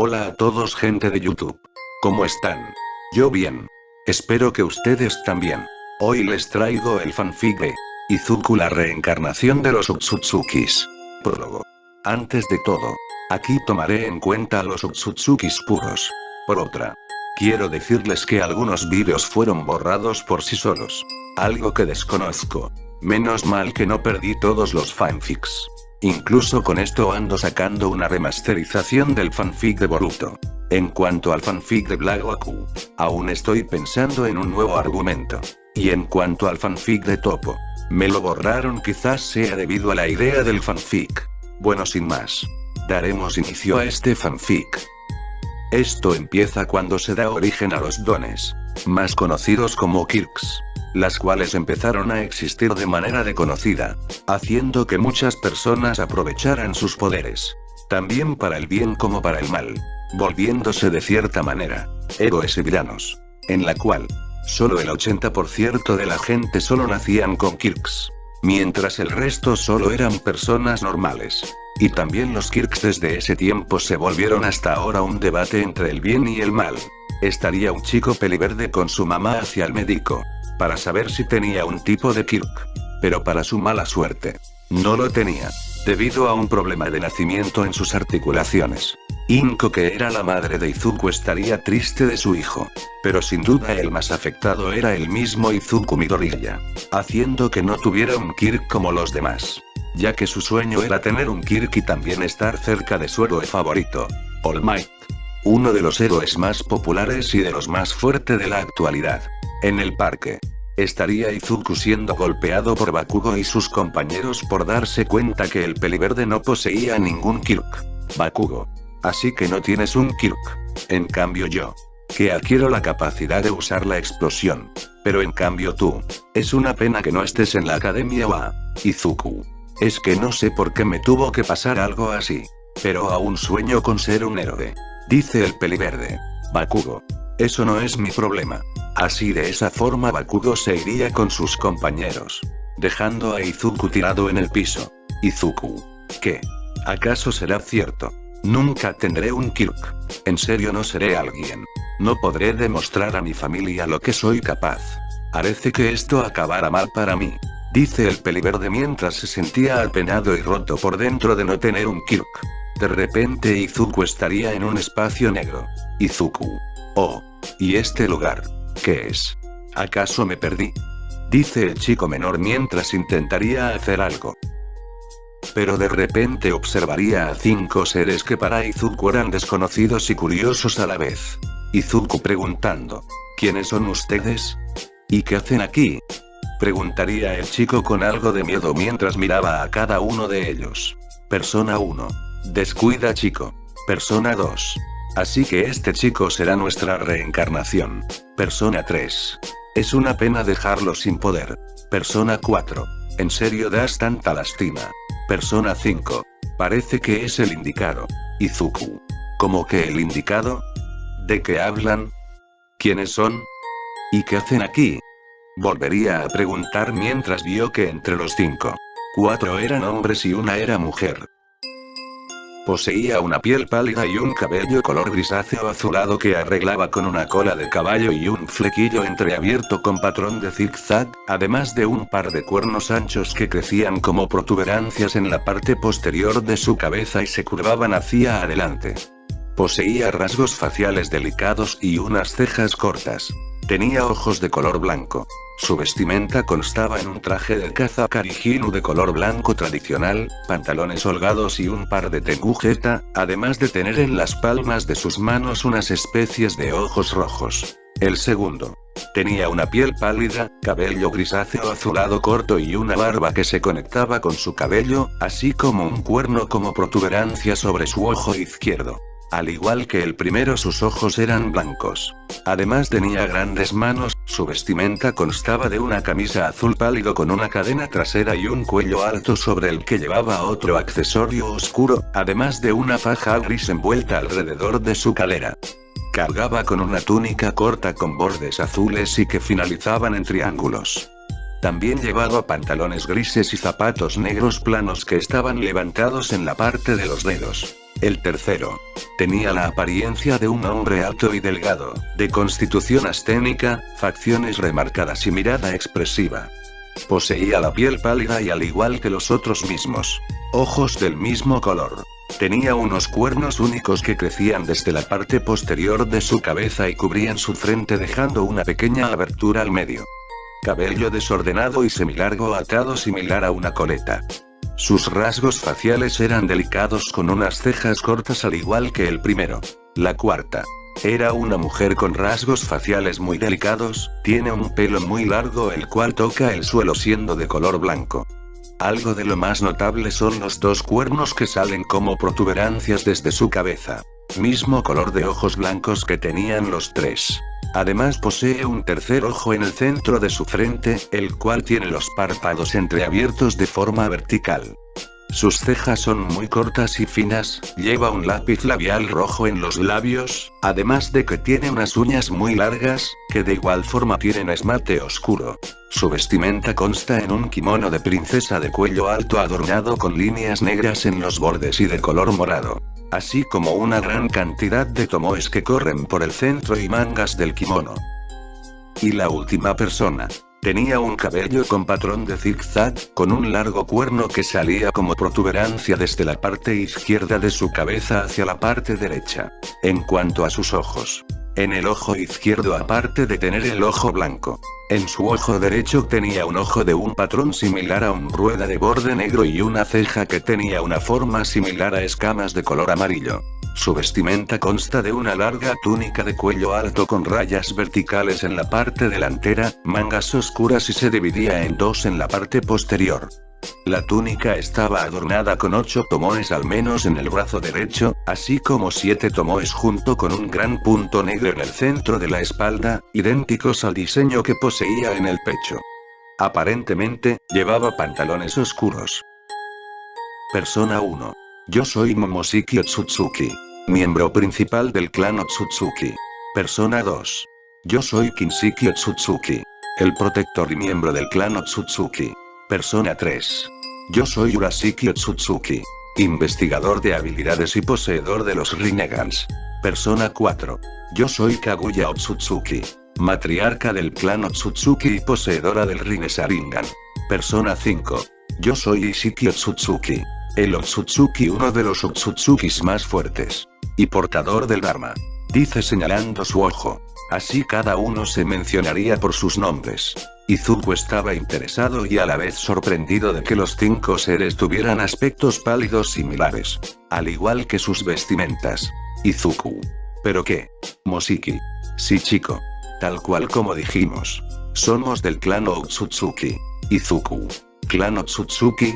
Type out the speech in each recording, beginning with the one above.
Hola a todos gente de YouTube. ¿Cómo están? Yo bien. Espero que ustedes también. Hoy les traigo el fanfic de Izuku la reencarnación de los Utsutsukis. Prólogo. Antes de todo, aquí tomaré en cuenta a los Utsutsukis puros. Por otra, quiero decirles que algunos vídeos fueron borrados por sí solos. Algo que desconozco. Menos mal que no perdí todos los fanfics. Incluso con esto ando sacando una remasterización del fanfic de Boruto. En cuanto al fanfic de Black aún estoy pensando en un nuevo argumento. Y en cuanto al fanfic de Topo, me lo borraron quizás sea debido a la idea del fanfic. Bueno sin más. Daremos inicio a este fanfic. Esto empieza cuando se da origen a los dones, más conocidos como Kirks las cuales empezaron a existir de manera desconocida, haciendo que muchas personas aprovecharan sus poderes, también para el bien como para el mal, volviéndose de cierta manera, héroes y villanos, en la cual, solo el 80% de la gente solo nacían con Kirks, mientras el resto solo eran personas normales. Y también los Kirks desde ese tiempo se volvieron hasta ahora un debate entre el bien y el mal. Estaría un chico peliverde con su mamá hacia el médico, para saber si tenía un tipo de Kirk. Pero para su mala suerte, no lo tenía, debido a un problema de nacimiento en sus articulaciones. Inko que era la madre de Izuku estaría triste de su hijo, pero sin duda el más afectado era el mismo Izuku Midoriya, haciendo que no tuviera un Kirk como los demás, ya que su sueño era tener un Kirk y también estar cerca de su héroe favorito, All Might. Uno de los héroes más populares y de los más fuertes de la actualidad. En el parque. Estaría Izuku siendo golpeado por Bakugo y sus compañeros por darse cuenta que el peliverde no poseía ningún Kirk. Bakugo. Así que no tienes un Kirk. En cambio yo. Que adquiero la capacidad de usar la explosión. Pero en cambio tú. Es una pena que no estés en la academia wa. Izuku. Es que no sé por qué me tuvo que pasar algo así. Pero aún sueño con ser un héroe. Dice el peliverde. Bakugo. Eso no es mi problema. Así de esa forma Bakugo se iría con sus compañeros. Dejando a Izuku tirado en el piso. Izuku. ¿Qué? ¿Acaso será cierto? Nunca tendré un Kirk. En serio no seré alguien. No podré demostrar a mi familia lo que soy capaz. Parece que esto acabará mal para mí. Dice el peliverde mientras se sentía apenado y roto por dentro de no tener un Kirk. De repente Izuku estaría en un espacio negro. Izuku. Oh. ¿Y este lugar? ¿Qué es? ¿Acaso me perdí? Dice el chico menor mientras intentaría hacer algo. Pero de repente observaría a cinco seres que para Izuku eran desconocidos y curiosos a la vez. Izuku preguntando. ¿Quiénes son ustedes? ¿Y qué hacen aquí? Preguntaría el chico con algo de miedo mientras miraba a cada uno de ellos. Persona 1. Descuida chico. Persona 2. Así que este chico será nuestra reencarnación. Persona 3. Es una pena dejarlo sin poder. Persona 4. En serio das tanta lástima. Persona 5. Parece que es el indicado. Izuku. ¿Cómo que el indicado? ¿De qué hablan? ¿Quiénes son? ¿Y qué hacen aquí? Volvería a preguntar mientras vio que entre los cinco, cuatro eran hombres y una era mujer. Poseía una piel pálida y un cabello color grisáceo azulado que arreglaba con una cola de caballo y un flequillo entreabierto con patrón de zigzag, además de un par de cuernos anchos que crecían como protuberancias en la parte posterior de su cabeza y se curvaban hacia adelante. Poseía rasgos faciales delicados y unas cejas cortas. Tenía ojos de color blanco. Su vestimenta constaba en un traje de caza karijinu de color blanco tradicional, pantalones holgados y un par de tengujeta, además de tener en las palmas de sus manos unas especies de ojos rojos. El segundo. Tenía una piel pálida, cabello grisáceo azulado corto y una barba que se conectaba con su cabello, así como un cuerno como protuberancia sobre su ojo izquierdo. Al igual que el primero sus ojos eran blancos. Además tenía grandes manos, su vestimenta constaba de una camisa azul pálido con una cadena trasera y un cuello alto sobre el que llevaba otro accesorio oscuro, además de una faja gris envuelta alrededor de su calera. Cargaba con una túnica corta con bordes azules y que finalizaban en triángulos. También llevaba pantalones grises y zapatos negros planos que estaban levantados en la parte de los dedos. El tercero. Tenía la apariencia de un hombre alto y delgado, de constitución asténica, facciones remarcadas y mirada expresiva. Poseía la piel pálida y al igual que los otros mismos. Ojos del mismo color. Tenía unos cuernos únicos que crecían desde la parte posterior de su cabeza y cubrían su frente dejando una pequeña abertura al medio. Cabello desordenado y semilargo atado similar a una coleta. Sus rasgos faciales eran delicados con unas cejas cortas al igual que el primero. La cuarta. Era una mujer con rasgos faciales muy delicados, tiene un pelo muy largo el cual toca el suelo siendo de color blanco. Algo de lo más notable son los dos cuernos que salen como protuberancias desde su cabeza. Mismo color de ojos blancos que tenían los tres. Además posee un tercer ojo en el centro de su frente, el cual tiene los párpados entreabiertos de forma vertical. Sus cejas son muy cortas y finas, lleva un lápiz labial rojo en los labios, además de que tiene unas uñas muy largas, que de igual forma tienen esmalte oscuro. Su vestimenta consta en un kimono de princesa de cuello alto adornado con líneas negras en los bordes y de color morado. Así como una gran cantidad de tomoes que corren por el centro y mangas del kimono. Y la última persona, Tenía un cabello con patrón de zigzag, con un largo cuerno que salía como protuberancia desde la parte izquierda de su cabeza hacia la parte derecha. En cuanto a sus ojos. En el ojo izquierdo aparte de tener el ojo blanco. En su ojo derecho tenía un ojo de un patrón similar a un rueda de borde negro y una ceja que tenía una forma similar a escamas de color amarillo. Su vestimenta consta de una larga túnica de cuello alto con rayas verticales en la parte delantera, mangas oscuras y se dividía en dos en la parte posterior. La túnica estaba adornada con ocho tomoes al menos en el brazo derecho, así como siete tomoes junto con un gran punto negro en el centro de la espalda, idénticos al diseño que poseía en el pecho. Aparentemente, llevaba pantalones oscuros. Persona 1. Yo soy Momoshiki Otsutsuki. Miembro principal del clan Otsutsuki. Persona 2. Yo soy Kinshiki Otsutsuki. El protector y miembro del clan Otsutsuki. Persona 3. Yo soy Urashiki Otsutsuki. Investigador de habilidades y poseedor de los Rinegans. Persona 4. Yo soy Kaguya Otsutsuki. Matriarca del clan Otsutsuki y poseedora del Rinesaringan. Persona 5. Yo soy Ishiki Otsutsuki. El Otsutsuki uno de los Otsutsukis más fuertes y portador del Dharma. Dice señalando su ojo. Así cada uno se mencionaría por sus nombres. Izuku estaba interesado y a la vez sorprendido de que los cinco seres tuvieran aspectos pálidos similares. Al igual que sus vestimentas. Izuku. ¿Pero qué? Moshiki. Sí chico. Tal cual como dijimos. Somos del clan Otsutsuki. Izuku. ¿Clan Otsutsuki?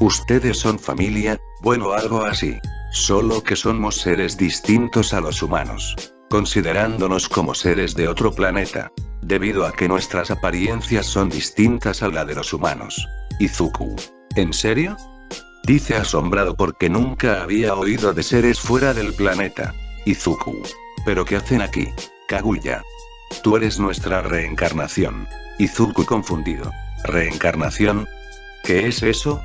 Ustedes son familia, bueno algo así. Solo que somos seres distintos a los humanos. Considerándonos como seres de otro planeta. Debido a que nuestras apariencias son distintas a la de los humanos. Izuku. ¿En serio? Dice asombrado porque nunca había oído de seres fuera del planeta. Izuku. ¿Pero qué hacen aquí? Kaguya. Tú eres nuestra reencarnación. Izuku confundido. ¿Reencarnación? ¿Qué es eso?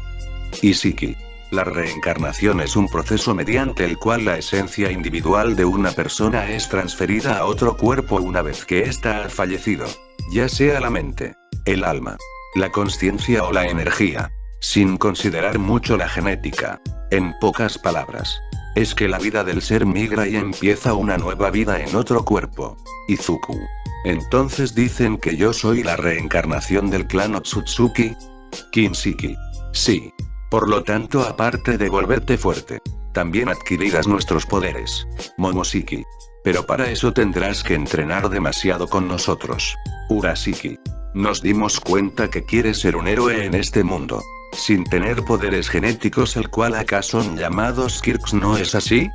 Isiki. La reencarnación es un proceso mediante el cual la esencia individual de una persona es transferida a otro cuerpo una vez que ésta ha fallecido. Ya sea la mente, el alma, la conciencia o la energía. Sin considerar mucho la genética. En pocas palabras. Es que la vida del ser migra y empieza una nueva vida en otro cuerpo. Izuku. Entonces dicen que yo soy la reencarnación del clan Otsutsuki. Kinshiki. Sí. Por lo tanto aparte de volverte fuerte, también adquirirás nuestros poderes. Momoshiki. Pero para eso tendrás que entrenar demasiado con nosotros. Urashiki. Nos dimos cuenta que quieres ser un héroe en este mundo. Sin tener poderes genéticos el cual acá son llamados Kirks ¿no es así?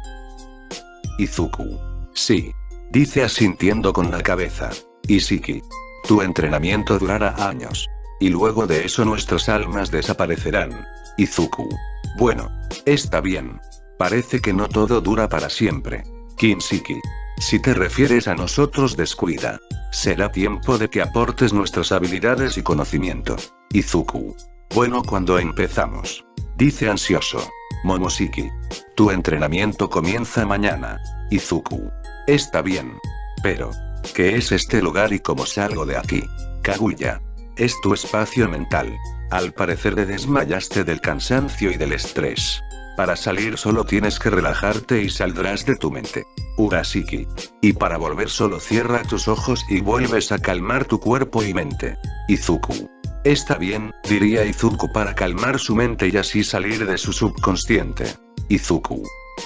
Izuku. Sí. Dice asintiendo con la cabeza. Ishiki. Tu entrenamiento durará años. Y luego de eso nuestras almas desaparecerán. Izuku. Bueno. Está bien. Parece que no todo dura para siempre. Kinshiki. Si te refieres a nosotros descuida. Será tiempo de que aportes nuestras habilidades y conocimiento. Izuku. Bueno cuando empezamos. Dice ansioso. Momoshiki. Tu entrenamiento comienza mañana. Izuku. Está bien. Pero. ¿Qué es este lugar y cómo salgo de aquí? Kaguya. Es tu espacio mental. Al parecer te desmayaste del cansancio y del estrés. Para salir solo tienes que relajarte y saldrás de tu mente. Urashiki. Y para volver solo cierra tus ojos y vuelves a calmar tu cuerpo y mente. Izuku. Está bien, diría Izuku para calmar su mente y así salir de su subconsciente. Izuku.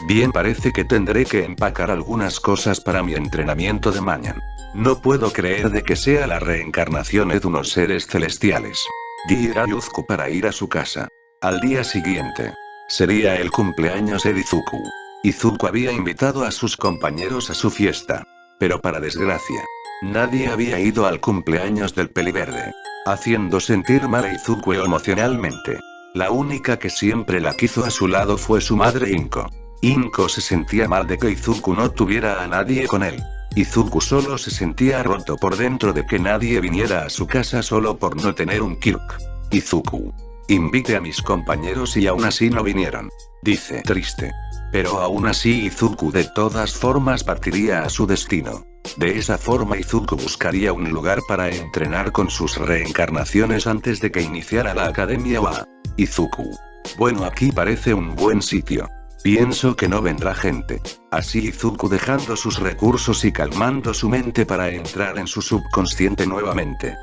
Bien parece que tendré que empacar algunas cosas para mi entrenamiento de mañana. No puedo creer de que sea la reencarnación de unos seres celestiales. Dirá Izuku para ir a su casa. Al día siguiente. Sería el cumpleaños de Izuku. Izuku había invitado a sus compañeros a su fiesta. Pero para desgracia. Nadie había ido al cumpleaños del peliverde. Haciendo sentir mal a Izuku emocionalmente. La única que siempre la quiso a su lado fue su madre Inko. Inko se sentía mal de que Izuku no tuviera a nadie con él. Izuku solo se sentía roto por dentro de que nadie viniera a su casa solo por no tener un Kirk. Izuku. Invite a mis compañeros y aún así no vinieron. Dice triste. Pero aún así Izuku de todas formas partiría a su destino. De esa forma Izuku buscaría un lugar para entrenar con sus reencarnaciones antes de que iniciara la academia WA. Izuku. Bueno aquí parece un buen sitio. Pienso que no vendrá gente. Así Izuku dejando sus recursos y calmando su mente para entrar en su subconsciente nuevamente.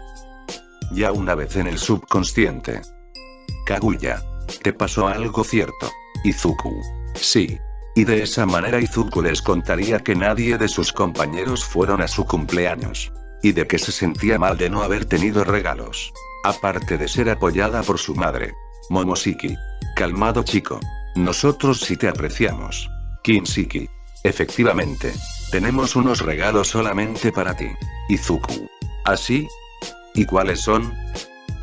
Ya una vez en el subconsciente. Kaguya. ¿Te pasó algo cierto? Izuku. Sí. Y de esa manera Izuku les contaría que nadie de sus compañeros fueron a su cumpleaños. Y de que se sentía mal de no haber tenido regalos. Aparte de ser apoyada por su madre. Momoshiki. Calmado chico. Nosotros sí te apreciamos. Kinshiki. Efectivamente. Tenemos unos regalos solamente para ti. Izuku. ¿Así? ¿Y cuáles son?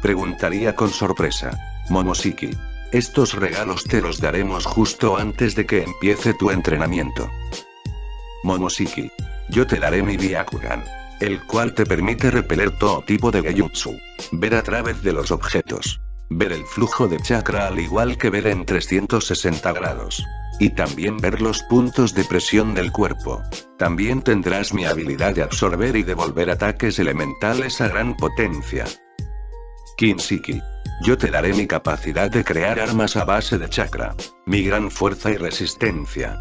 Preguntaría con sorpresa. Momoshiki. Estos regalos te los daremos justo antes de que empiece tu entrenamiento. Momoshiki. Yo te daré mi Byakugan. El cual te permite repeler todo tipo de Gejutsu. Ver a través de los objetos. Ver el flujo de chakra al igual que ver en 360 grados. Y también ver los puntos de presión del cuerpo. También tendrás mi habilidad de absorber y devolver ataques elementales a gran potencia. Kinshiki. Yo te daré mi capacidad de crear armas a base de chakra. Mi gran fuerza y resistencia.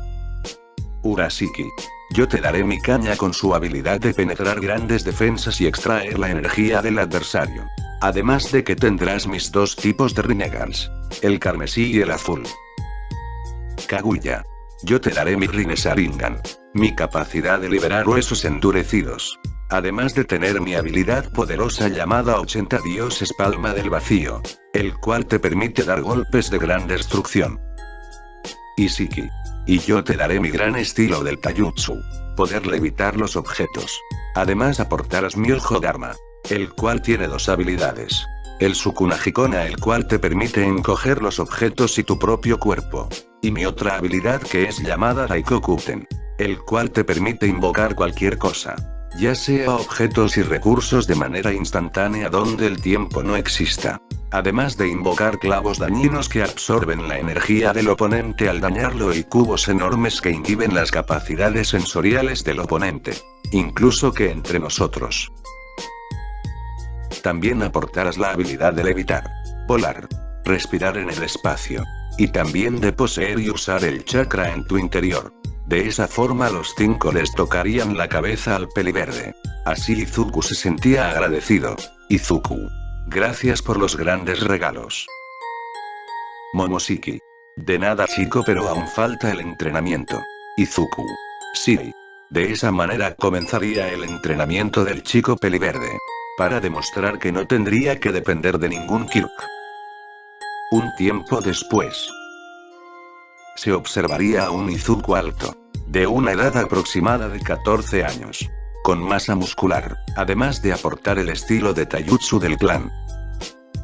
Urashiki. Yo te daré mi caña con su habilidad de penetrar grandes defensas y extraer la energía del adversario. Además de que tendrás mis dos tipos de Rinegans. El carmesí y el azul. Kaguya. Yo te daré mi Rinesaringan. Mi capacidad de liberar huesos endurecidos. Además de tener mi habilidad poderosa llamada 80 dioses palma del vacío. El cual te permite dar golpes de gran destrucción. Isiki. Y yo te daré mi gran estilo del Taijutsu. Poder levitar los objetos. Además aportarás mi ojo Dharma el cual tiene dos habilidades. El Sukunajikona el cual te permite encoger los objetos y tu propio cuerpo. Y mi otra habilidad que es llamada Daikokuten. El cual te permite invocar cualquier cosa. Ya sea objetos y recursos de manera instantánea donde el tiempo no exista. Además de invocar clavos dañinos que absorben la energía del oponente al dañarlo y cubos enormes que inhiben las capacidades sensoriales del oponente. Incluso que entre nosotros también aportarás la habilidad de levitar, volar, respirar en el espacio. Y también de poseer y usar el chakra en tu interior. De esa forma los cinco les tocarían la cabeza al peliverde. Así Izuku se sentía agradecido. Izuku. Gracias por los grandes regalos. Momoshiki. De nada chico pero aún falta el entrenamiento. Izuku. Sí. De esa manera comenzaría el entrenamiento del chico peliverde para demostrar que no tendría que depender de ningún Kirk. Un tiempo después, se observaría a un Izuku alto, de una edad aproximada de 14 años, con masa muscular, además de aportar el estilo de Taijutsu del clan.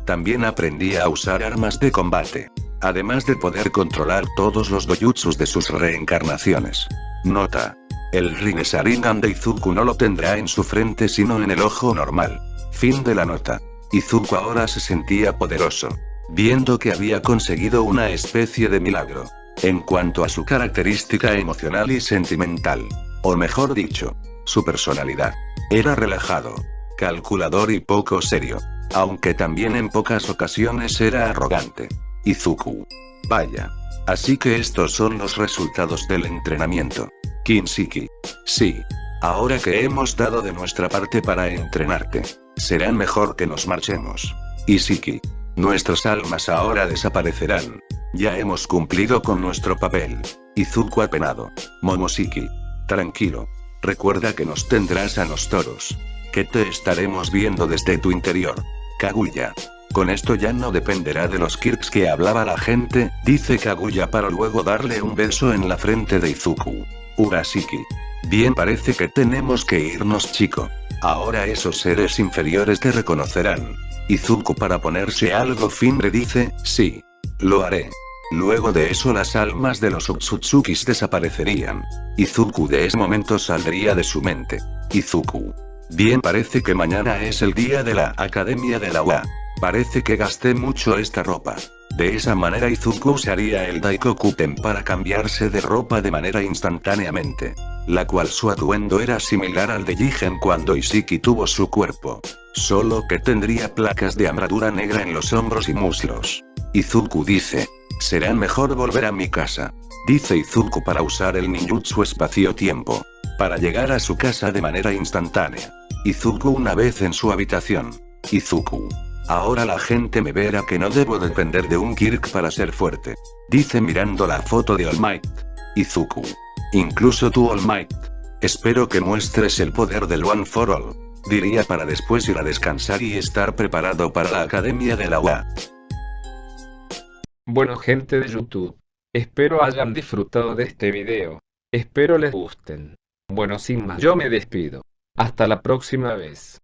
También aprendía a usar armas de combate, además de poder controlar todos los dojutsus de sus reencarnaciones. Nota. El Rinnesaringan de Izuku no lo tendrá en su frente sino en el ojo normal. Fin de la nota. Izuku ahora se sentía poderoso. Viendo que había conseguido una especie de milagro. En cuanto a su característica emocional y sentimental, o mejor dicho, su personalidad, era relajado, calculador y poco serio. Aunque también en pocas ocasiones era arrogante. Izuku. Vaya. Así que estos son los resultados del entrenamiento. Kinshiki. Sí. Ahora que hemos dado de nuestra parte para entrenarte, será mejor que nos marchemos. Isiki. Nuestras almas ahora desaparecerán. Ya hemos cumplido con nuestro papel. Izuku apenado. Momoshiki. Tranquilo. Recuerda que nos tendrás a los toros. Que te estaremos viendo desde tu interior. Kaguya. Con esto ya no dependerá de los Kirks que hablaba la gente, dice Kaguya para luego darle un beso en la frente de Izuku. Urashiki. Bien parece que tenemos que irnos chico. Ahora esos seres inferiores te reconocerán. Izuku para ponerse algo fimbre dice, sí. Lo haré. Luego de eso las almas de los Utsutsukis desaparecerían. Izuku de ese momento saldría de su mente. Izuku. Bien parece que mañana es el día de la Academia de la UA. Parece que gasté mucho esta ropa. De esa manera Izuku usaría el Daikokuten para cambiarse de ropa de manera instantáneamente. La cual su atuendo era similar al de Jigen cuando Isiki tuvo su cuerpo. Solo que tendría placas de armadura negra en los hombros y muslos. Izuku dice. Será mejor volver a mi casa. Dice Izuku para usar el ninjutsu espacio-tiempo. Para llegar a su casa de manera instantánea. Izuku una vez en su habitación. Izuku. Ahora la gente me verá que no debo depender de un Kirk para ser fuerte. Dice mirando la foto de All Might. Izuku. Incluso tú All Might. Espero que muestres el poder del One for All. Diría para después ir a descansar y estar preparado para la Academia de la UA. Bueno gente de YouTube. Espero hayan disfrutado de este video. Espero les gusten. Bueno sin más yo me despido. Hasta la próxima vez.